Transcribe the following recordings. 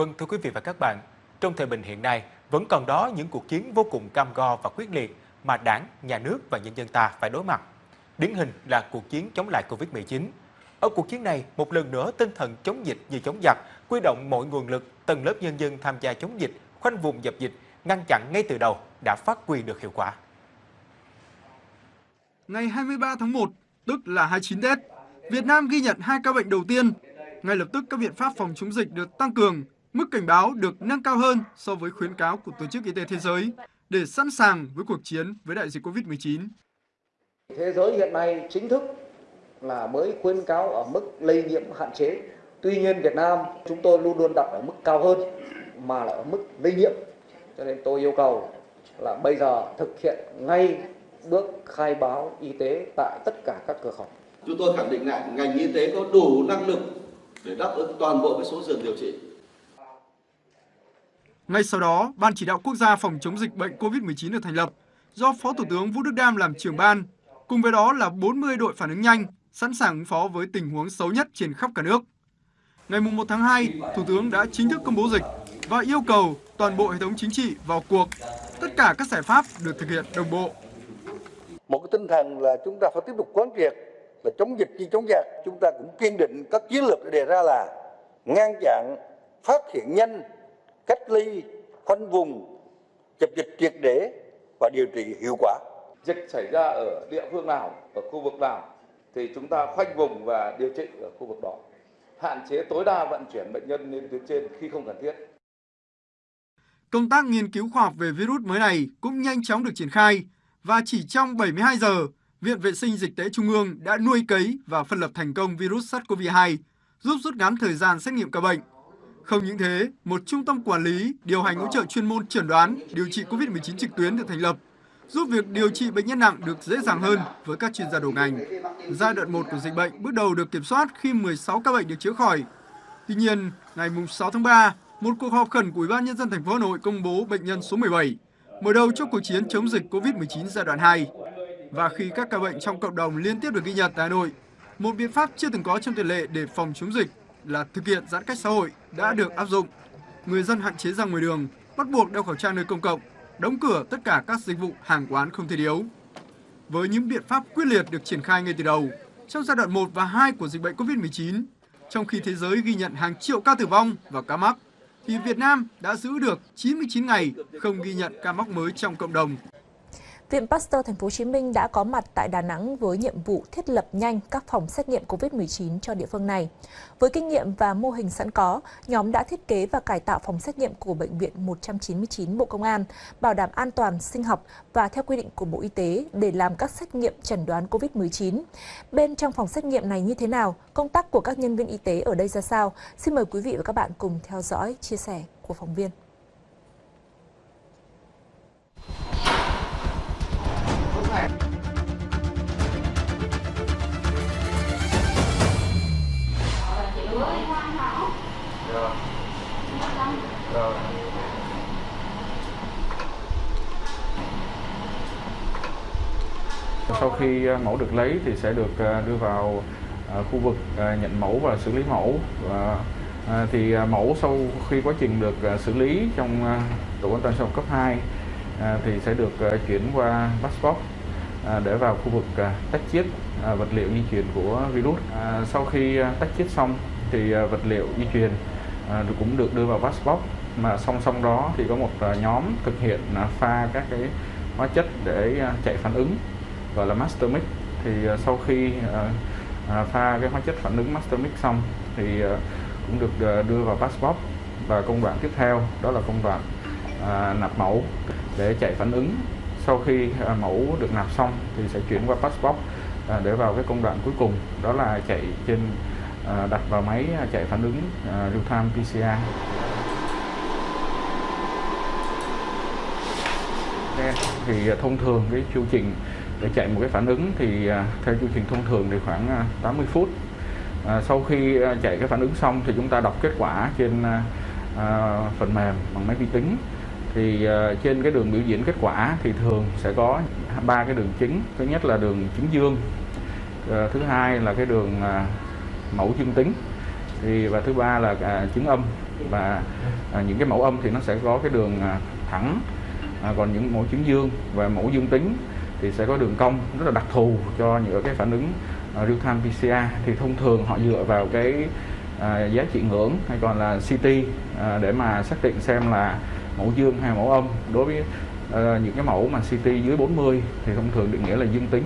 Vâng thưa quý vị và các bạn, trong thời bình hiện nay vẫn còn đó những cuộc chiến vô cùng cam go và quyết liệt mà đảng, nhà nước và nhân dân ta phải đối mặt. Điển hình là cuộc chiến chống lại Covid-19. Ở cuộc chiến này, một lần nữa tinh thần chống dịch như chống giặc, quy động mọi nguồn lực, tầng lớp nhân dân tham gia chống dịch, khoanh vùng dập dịch, ngăn chặn ngay từ đầu đã phát huy được hiệu quả. Ngày 23 tháng 1, tức là 29 Tết, Việt Nam ghi nhận hai ca bệnh đầu tiên. Ngay lập tức các biện pháp phòng chống dịch được tăng cường, mức cảnh báo được nâng cao hơn so với khuyến cáo của Tổ chức Y tế Thế giới để sẵn sàng với cuộc chiến với đại dịch Covid-19. Thế giới hiện nay chính thức là mới khuyến cáo ở mức lây nhiễm hạn chế. Tuy nhiên Việt Nam chúng tôi luôn luôn đặt ở mức cao hơn mà là ở mức lây nhiễm. Cho nên tôi yêu cầu là bây giờ thực hiện ngay bước khai báo y tế tại tất cả các cửa khẩu. Chúng tôi khẳng định lại ngành y tế có đủ năng lực để đáp ứng toàn bộ cái số giường điều trị. Ngay sau đó, Ban chỉ đạo quốc gia phòng chống dịch bệnh COVID-19 được thành lập do Phó Thủ tướng Vũ Đức Đam làm trưởng ban. Cùng với đó là 40 đội phản ứng nhanh, sẵn sàng ứng phó với tình huống xấu nhất trên khắp cả nước. Ngày 1 tháng 2, Thủ tướng đã chính thức công bố dịch và yêu cầu toàn bộ hệ thống chính trị vào cuộc. Tất cả các giải pháp được thực hiện đồng bộ. Một cái tinh thần là chúng ta phải tiếp tục quán triệt là chống dịch như chống giặc. Chúng ta cũng kiên định các chiến lược đề ra là ngăn chặn, phát hiện nhanh, cách ly, khoanh vùng, dập dịch triệt để và điều trị hiệu quả. Dịch xảy ra ở địa phương nào, ở khu vực nào thì chúng ta khoanh vùng và điều trị ở khu vực đó. Hạn chế tối đa vận chuyển bệnh nhân lên tuyến trên khi không cần thiết. Công tác nghiên cứu khoa học về virus mới này cũng nhanh chóng được triển khai và chỉ trong 72 giờ, Viện Vệ sinh Dịch tễ Trung ương đã nuôi cấy và phân lập thành công virus SARS-CoV-2, giúp rút ngắn thời gian xét nghiệm ca bệnh. Không những thế, một trung tâm quản lý, điều hành hỗ trợ chuyên môn chẩn đoán, điều trị COVID-19 trực tuyến được thành lập, giúp việc điều trị bệnh nhân nặng được dễ dàng hơn với các chuyên gia đầu ngành. Giai đoạn 1 của dịch bệnh bước đầu được kiểm soát khi 16 ca bệnh được chữa khỏi. Tuy nhiên, ngày 6 tháng 3, một cuộc họp khẩn của Ủy ban nhân dân thành phố Hà Nội công bố bệnh nhân số 17, mở đầu cho cuộc chiến chống dịch COVID-19 giai đoạn 2. Và khi các ca bệnh trong cộng đồng liên tiếp được ghi nhận tại Hà Nội, một biện pháp chưa từng có trong tiền lệ để phòng chống dịch là thực hiện giãn cách xã hội đã được áp dụng. Người dân hạn chế ra ngoài đường, bắt buộc đeo khẩu trang nơi công cộng, đóng cửa tất cả các dịch vụ hàng quán không thể yếu. Với những biện pháp quyết liệt được triển khai ngay từ đầu, trong giai đoạn 1 và 2 của dịch bệnh COVID-19, trong khi thế giới ghi nhận hàng triệu ca tử vong và ca mắc, thì Việt Nam đã giữ được 99 ngày không ghi nhận ca mắc mới trong cộng đồng. Viện Pasteur Thành phố Hồ Chí Minh đã có mặt tại Đà Nẵng với nhiệm vụ thiết lập nhanh các phòng xét nghiệm COVID-19 cho địa phương này. Với kinh nghiệm và mô hình sẵn có, nhóm đã thiết kế và cải tạo phòng xét nghiệm của Bệnh viện 199 Bộ Công an, bảo đảm an toàn sinh học và theo quy định của Bộ Y tế để làm các xét nghiệm chẩn đoán COVID-19. Bên trong phòng xét nghiệm này như thế nào? Công tác của các nhân viên y tế ở đây ra sao? Xin mời quý vị và các bạn cùng theo dõi, chia sẻ của phóng viên. Sau khi ờ, mẫu được lấy thì sẽ được ờ, đưa vào ờ, khu vực nhận mẫu và xử lý mẫu. Và thì mẫu sau khi quá trình được xử lý trong tổ an toàn sông cấp 2 thì sẽ được chuyển qua passport để vào khu vực tách chiết vật liệu di truyền của virus. Sau khi tách chiết xong thì vật liệu di truyền cũng được đưa vào passport. Mà song song đó thì có một nhóm thực hiện pha các cái hóa chất để chạy phản ứng gọi là master mix. Thì ờ, sau khi ờ, ờ, pha cái hóa chất phản ứng master mix xong thì cũng được đưa vào passport. Và công đoạn tiếp theo đó là công đoạn nạp mẫu để chạy phản ứng. Sau khi mẫu được nạp xong thì sẽ chuyển qua passport để vào cái công đoạn cuối cùng, đó là chạy trên đặt vào máy chạy phản ứng real time PCR thì thông thường cái chu trình để chạy một cái phản ứng thì à, theo chu trình thông thường thì khoảng à, 80 phút. À, sau khi à, chạy cái phản ứng xong thì chúng ta đọc kết quả trên à, phần mềm bằng máy vi tính. Thì à, trên cái đường biểu diễn kết quả thì thường sẽ có ba cái đường chính. Thứ nhất là đường chứng dương à, thứ hai là cái đường à, mẫu dương tính thì và thứ ba là à, chứng âm. Và à, những cái mẫu âm thì nó sẽ có cái đường à, thẳng à, còn những mẫu chứng dương và mẫu dương tính thì sẽ có đường cong rất là đặc thù cho những cái phản ứng uh, real time PCR thì thông thường họ dựa vào cái à, giá trị ngưỡng hay còn là CT à, để mà xác định xem là mẫu dương hay mẫu âm. Đối với à, những cái mẫu mà CT dưới 40 thì thông thường định nghĩa là dương tính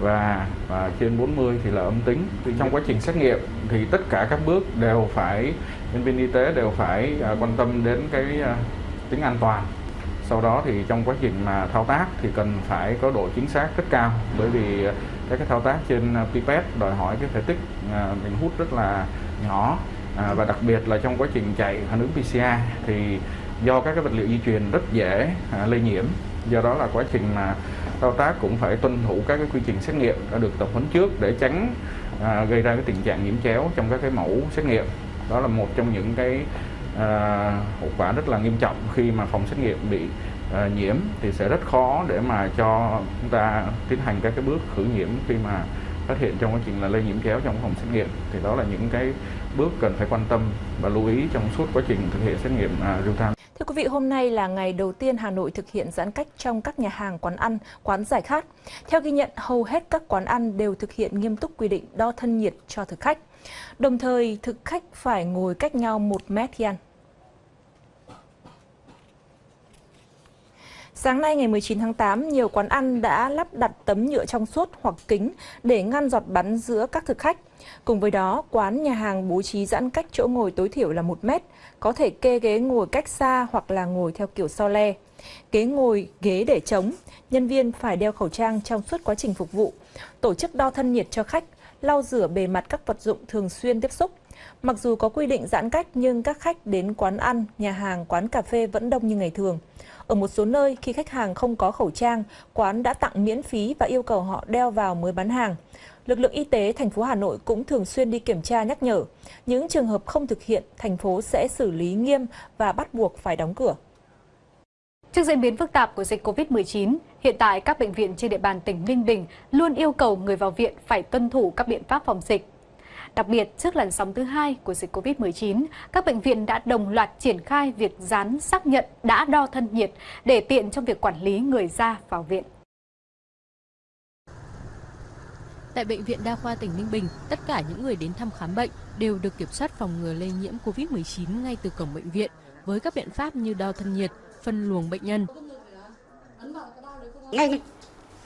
và, và trên 40 thì là âm tính. Thì trong quá trình xét nghiệm thì tất cả các bước đều phải nhân viên y tế đều phải à, quan tâm đến cái à, tính an toàn sau đó thì trong quá trình mà thao tác thì cần phải có độ chính xác rất cao. Bởi vì các cái thao tác trên à, pipette đòi hỏi cái thể tích à, mình hút rất là nhỏ. À, và đặc biệt là trong quá trình chạy phản ứng PCR thì do các cái vật liệu di truyền rất dễ à, lây nhiễm. Do đó là quá trình mà thao tác cũng phải tuân thủ các cái quy trình xét nghiệm đã được tập huấn trước để tránh à, gây ra cái tình trạng nhiễm chéo trong các cái mẫu xét nghiệm. Đó là một trong những cái à, hậu quả rất là nghiêm trọng khi mà phòng xét nghiệm bị à, nhiễm thì sẽ rất khó để mà cho chúng ta tiến hành các cái bước khử nhiễm khi mà phát hiện trong quá trình là lây nhiễm chéo trong phòng xét nghiệm thì đó là những cái bước cần phải quan tâm và lưu ý trong suốt quá trình thực hiện xét nghiệm uh, real time. Thưa quý vị, hôm nay là ngày đầu tiên Hà Nội thực hiện giãn cách trong các nhà hàng, quán ăn, quán giải khát. Theo ghi nhận, hầu hết các quán ăn đều thực hiện nghiêm túc quy định đo thân nhiệt cho thực khách. Đồng thời, thực khách phải ngồi cách nhau 1 mét khi ăn. Sáng nay ngày 19 tháng 8, nhiều quán ăn đã lắp đặt tấm nhựa trong suốt hoặc kính để ngăn giọt bắn giữa các thực khách. Cùng với đó, quán nhà hàng bố trí giãn cách chỗ ngồi tối thiểu là 1 mét, có thể kê ghế ngồi cách xa hoặc là ngồi theo kiểu so le. Ghế ngồi, ghế để trống, nhân viên phải đeo khẩu trang trong suốt quá trình phục vụ, tổ chức đo thân nhiệt cho khách, lau rửa bề mặt các vật dụng thường xuyên tiếp xúc. Mặc dù có quy định giãn cách nhưng các khách đến quán ăn, nhà hàng, quán cà phê vẫn đông như ngày thường. Ở một số nơi, khi khách hàng không có khẩu trang, quán đã tặng miễn phí và yêu cầu họ đeo vào mới bán hàng. Lực lượng y tế thành phố Hà Nội cũng thường xuyên đi kiểm tra nhắc nhở. Những trường hợp không thực hiện, thành phố sẽ xử lý nghiêm và bắt buộc phải đóng cửa. Trước diễn biến phức tạp của dịch COVID-19, hiện tại các bệnh viện trên địa bàn tỉnh Ninh Bình luôn yêu cầu người vào viện phải tuân thủ các biện pháp phòng dịch. Đặc biệt, trước làn sóng thứ hai của dịch COVID-19, các bệnh viện đã đồng loạt triển khai việc dán xác nhận đã đo thân nhiệt để tiện trong việc quản lý người ra vào viện. Tại Bệnh viện Đa khoa tỉnh Ninh Bình, tất cả những người đến thăm khám bệnh đều được kiểm soát phòng ngừa lây nhiễm COVID-19 ngay từ cổng bệnh viện với các biện pháp như đo thân nhiệt, phân luồng bệnh nhân. Ngay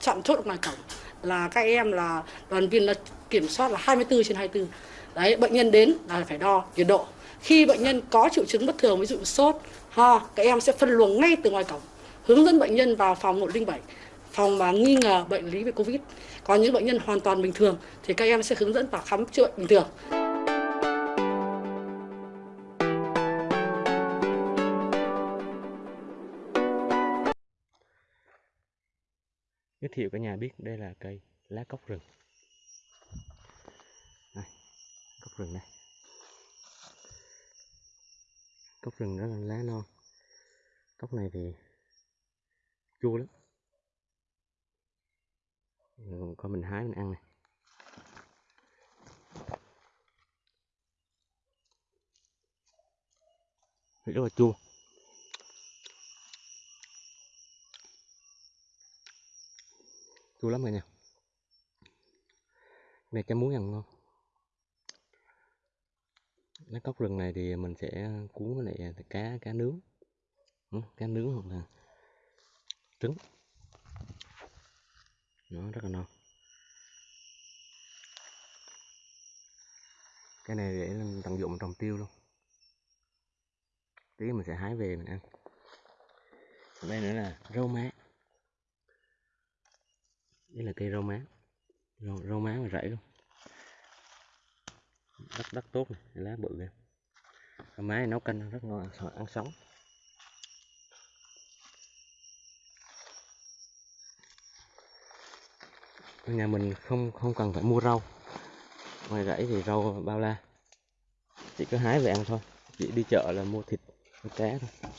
chạm chốt ngoài cổng là các em là đoàn viên là kiểm soát là 24 trên 24. Đấy, bệnh nhân đến là phải đo nhiệt độ. Khi bệnh nhân có triệu chứng bất thường ví dụ sốt, ho, các em sẽ phân luồng ngay từ ngoài cổng, hướng dẫn bệnh nhân vào phòng 107, phòng mà nghi ngờ bệnh lý về Covid. Còn những bệnh nhân hoàn toàn bình thường thì các em sẽ hướng dẫn vào khám chữa bệnh bình thường. giới thiệu cả nhà biết đây là cây lá cốc rừng đây, cốc rừng này. Cốc rừng rất là lá non. Cốc này thì chua lắm. Coi mình hái, mình ăn này. Rất là chua. Chua lắm rồi nè này chấm muối ăn ngon lá cốc rừng này thì mình sẽ cuốn với lại à, cá cá nướng. Cá nướng hoặc là trứng. Nó rất là ngon. Cái này để tận dụng trồng tiêu luôn. Tí mình sẽ hái về mình ăn. Đây nữa là rau má. Đây là cây rau má. Rau, rau má mà rẫy luôn đất đất tốt này lá bự này. máy nấu canh rất ngon, ăn sống. Nhà mình không không cần phải mua rau. Ngoài rẫy thì rau bao la. Chỉ có hái về ăn thôi. Chỉ đi chợ là mua thịt, mua cá thôi.